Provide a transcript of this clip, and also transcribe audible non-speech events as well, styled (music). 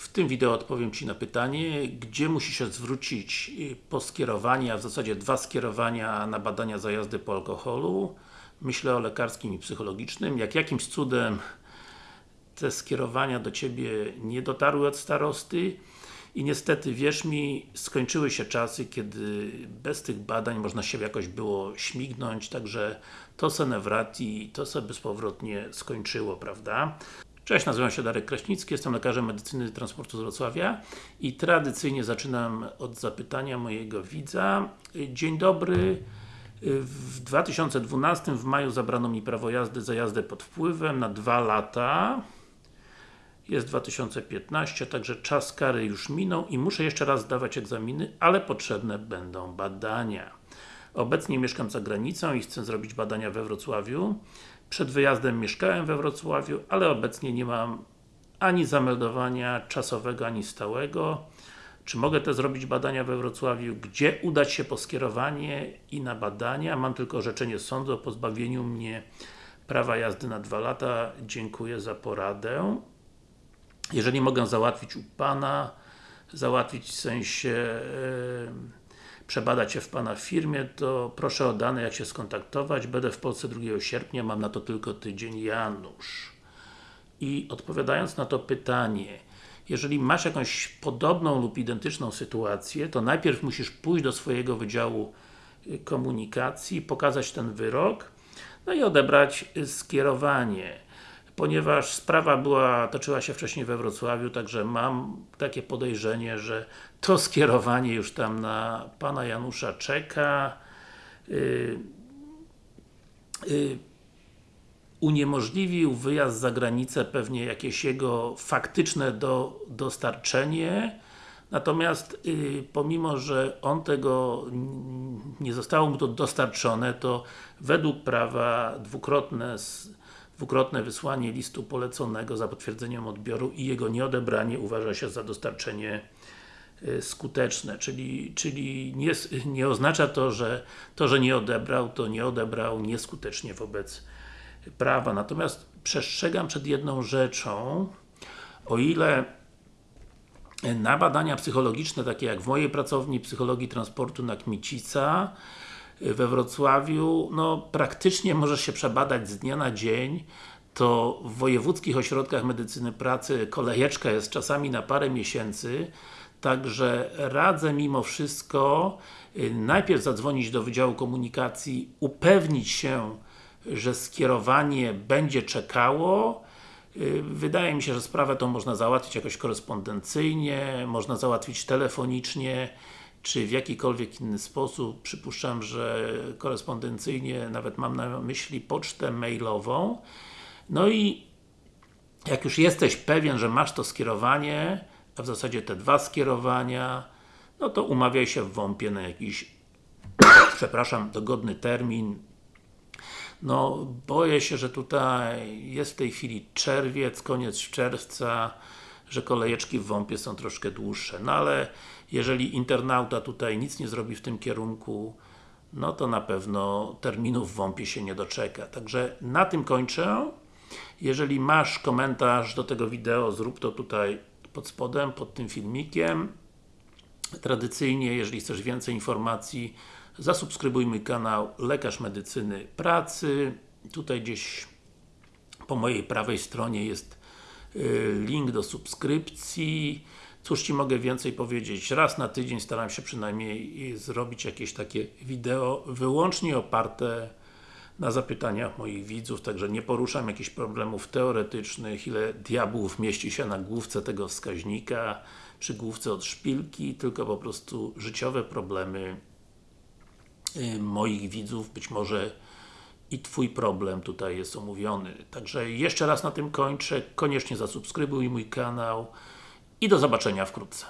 W tym wideo odpowiem Ci na pytanie, gdzie musi się zwrócić y, po skierowanie, a w zasadzie dwa skierowania na badania za jazdy po alkoholu. Myślę o lekarskim i psychologicznym. Jak jakimś cudem te skierowania do Ciebie nie dotarły od starosty i niestety, wierz mi, skończyły się czasy, kiedy bez tych badań można się jakoś było śmignąć, także to se nevrati, to se bezpowrotnie skończyło, prawda? Cześć, nazywam się Darek Kraśnicki, jestem lekarzem medycyny transportu z Wrocławia i tradycyjnie zaczynam od zapytania mojego widza. Dzień dobry, w 2012 w maju zabrano mi prawo jazdy za jazdę pod wpływem na dwa lata jest 2015, także czas kary już minął i muszę jeszcze raz zdawać egzaminy, ale potrzebne będą badania. Obecnie mieszkam za granicą i chcę zrobić badania we Wrocławiu. Przed wyjazdem mieszkałem we Wrocławiu, ale obecnie nie mam ani zameldowania czasowego, ani stałego. Czy mogę te zrobić badania we Wrocławiu? Gdzie udać się po skierowanie i na badania? Mam tylko orzeczenie sądu o pozbawieniu mnie prawa jazdy na dwa lata. Dziękuję za poradę. Jeżeli mogę załatwić u Pana, załatwić w sensie yy, przebadać się w Pana firmie, to proszę o dane, jak się skontaktować. Będę w Polsce 2 sierpnia, mam na to tylko tydzień Janusz. I odpowiadając na to pytanie, jeżeli masz jakąś podobną lub identyczną sytuację, to najpierw musisz pójść do swojego Wydziału y, Komunikacji, pokazać ten wyrok, no i odebrać y, skierowanie ponieważ sprawa była, toczyła się wcześniej we Wrocławiu, także mam takie podejrzenie, że to skierowanie już tam na Pana Janusza czeka. Yy, yy, uniemożliwił wyjazd za granicę pewnie jakieś jego faktyczne do, dostarczenie natomiast yy, pomimo, że on tego nie zostało mu to dostarczone, to według prawa dwukrotne dwukrotne wysłanie listu poleconego za potwierdzeniem odbioru i jego nieodebranie uważa się za dostarczenie y, skuteczne, czyli, czyli nie, nie oznacza to, że to, że nie odebrał, to nie odebrał nieskutecznie wobec prawa. Natomiast przestrzegam przed jedną rzeczą, o ile na badania psychologiczne, takie jak w mojej pracowni Psychologii Transportu na Kmicica, we Wrocławiu, no praktycznie możesz się przebadać z dnia na dzień, to w wojewódzkich ośrodkach medycyny pracy kolejeczka jest czasami na parę miesięcy, także radzę mimo wszystko y, najpierw zadzwonić do Wydziału Komunikacji, upewnić się, że skierowanie będzie czekało, y, Wydaje mi się, że sprawę tą można załatwić jakoś korespondencyjnie, można załatwić telefonicznie, czy w jakikolwiek inny sposób, przypuszczam, że korespondencyjnie, nawet mam na myśli pocztę mailową. No i jak już jesteś pewien, że masz to skierowanie, a w zasadzie te dwa skierowania, no to umawiaj się w WOMP-ie na jakiś (coughs) przepraszam, dogodny termin. No, boję się, że tutaj jest w tej chwili czerwiec, koniec czerwca, że kolejeczki w WOMP-ie są troszkę dłuższe. No ale jeżeli internauta tutaj nic nie zrobi w tym kierunku, no to na pewno terminów w WOMP-ie się nie doczeka. Także na tym kończę. Jeżeli masz komentarz do tego wideo, zrób to tutaj pod spodem, pod tym filmikiem. Tradycyjnie, jeżeli chcesz więcej informacji, zasubskrybuj mój kanał Lekarz Medycyny Pracy. Tutaj gdzieś po mojej prawej stronie jest y, link do subskrypcji. Cóż Ci mogę więcej powiedzieć? Raz na tydzień staram się przynajmniej zrobić jakieś takie wideo wyłącznie oparte na zapytaniach moich widzów, także nie poruszam jakichś problemów teoretycznych, ile diabłów mieści się na główce tego wskaźnika, przy główce od szpilki, tylko po prostu życiowe problemy y, moich widzów, być może i Twój problem tutaj jest omówiony. Także jeszcze raz na tym kończę, koniecznie zasubskrybuj mój kanał i do zobaczenia wkrótce.